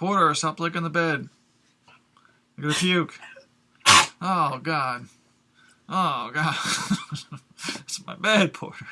Porter, stop licking the bed. I'm gonna puke. Oh God. Oh God. it's my bed, Porter.